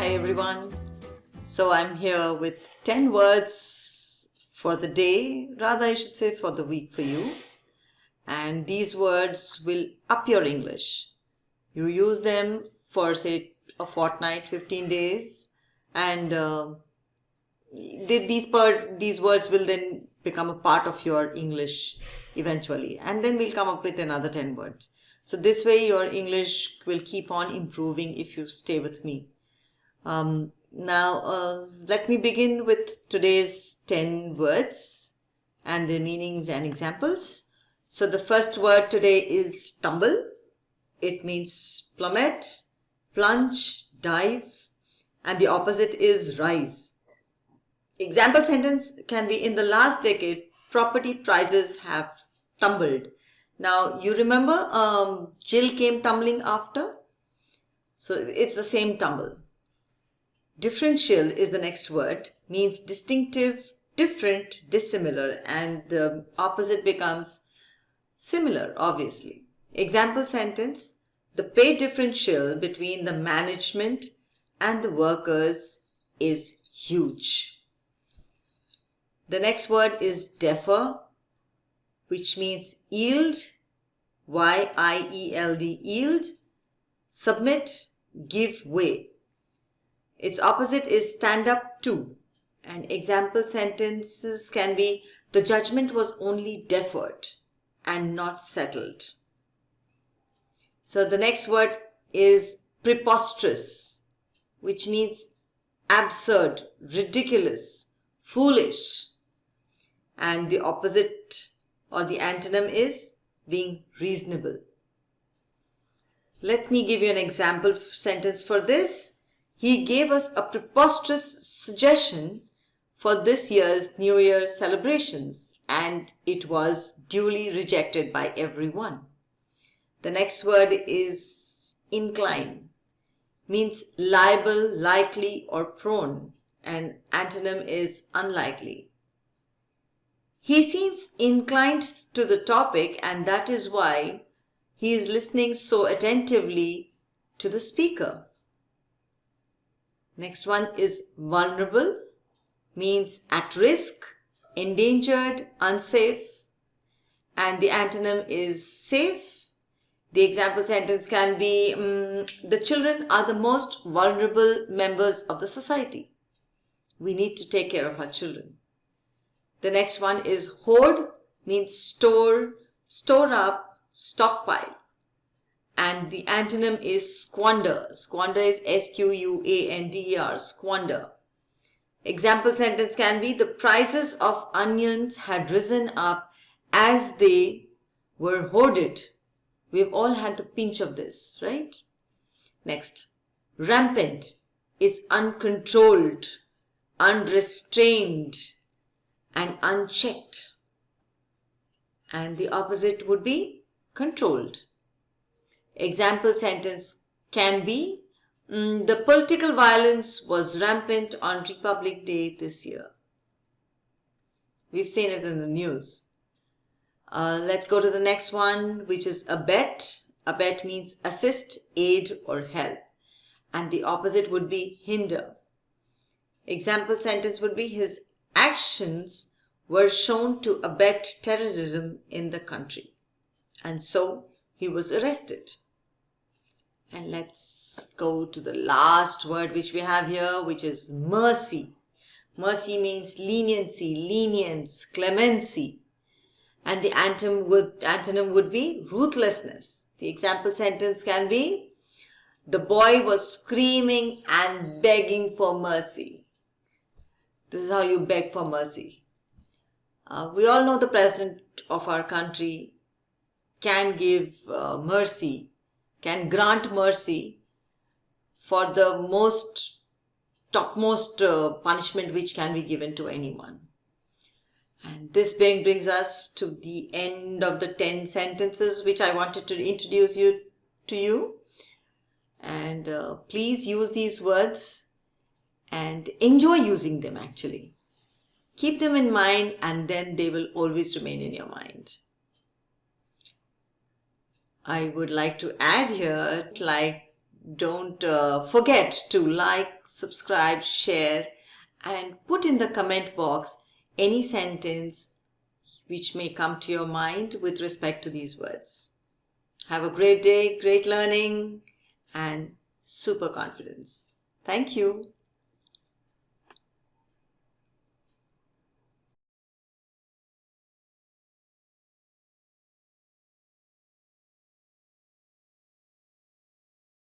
Hi everyone. So I'm here with 10 words for the day, rather I should say for the week for you. And these words will up your English. You use them for say a fortnight, 15 days and uh, these, per, these words will then become a part of your English eventually and then we'll come up with another 10 words. So this way your English will keep on improving if you stay with me. Um, now uh, let me begin with today's 10 words and their meanings and examples. So the first word today is tumble. It means plummet, plunge, dive and the opposite is rise. Example sentence can be in the last decade property prices have tumbled. Now you remember um, Jill came tumbling after? So it's the same tumble. Differential is the next word, means distinctive, different, dissimilar and the opposite becomes similar obviously. Example sentence, the pay differential between the management and the workers is huge. The next word is defer, which means yield, Y-I-E-L-D, yield, submit, give way. Its opposite is stand up to. And example sentences can be, the judgment was only deferred and not settled. So the next word is preposterous, which means absurd, ridiculous, foolish and the opposite or the antonym is being reasonable. Let me give you an example sentence for this. He gave us a preposterous suggestion for this year's New Year celebrations and it was duly rejected by everyone. The next word is incline, means liable, likely or prone and antonym is unlikely. He seems inclined to the topic and that is why he is listening so attentively to the speaker. Next one is vulnerable, means at risk, endangered, unsafe and the antonym is safe. The example sentence can be, um, the children are the most vulnerable members of the society. We need to take care of our children. The next one is hoard means store, store up, stockpile. And the antonym is squander. Squander is S-Q-U-A-N-D-E-R, squander. Example sentence can be the prices of onions had risen up as they were hoarded. We've all had the pinch of this, right? Next, rampant is uncontrolled, unrestrained, and unchecked. And the opposite would be controlled. Example sentence can be mm, the political violence was rampant on Republic Day this year. We've seen it in the news. Uh, let's go to the next one, which is abet. Abet means assist, aid or help. And the opposite would be hinder. Example sentence would be his actions were shown to abet terrorism in the country. And so he was arrested. And let's go to the last word which we have here, which is mercy. Mercy means leniency, lenience, clemency. And the antonym would, antonym would be ruthlessness. The example sentence can be, the boy was screaming and begging for mercy. This is how you beg for mercy. Uh, we all know the president of our country can give uh, mercy, can grant mercy for the most topmost uh, punishment which can be given to anyone. And this being brings us to the end of the 10 sentences which I wanted to introduce you to you. And uh, please use these words and enjoy using them actually. Keep them in mind and then they will always remain in your mind. I would like to add here like don't uh, forget to like, subscribe, share and put in the comment box any sentence which may come to your mind with respect to these words. Have a great day, great learning and super confidence. Thank you.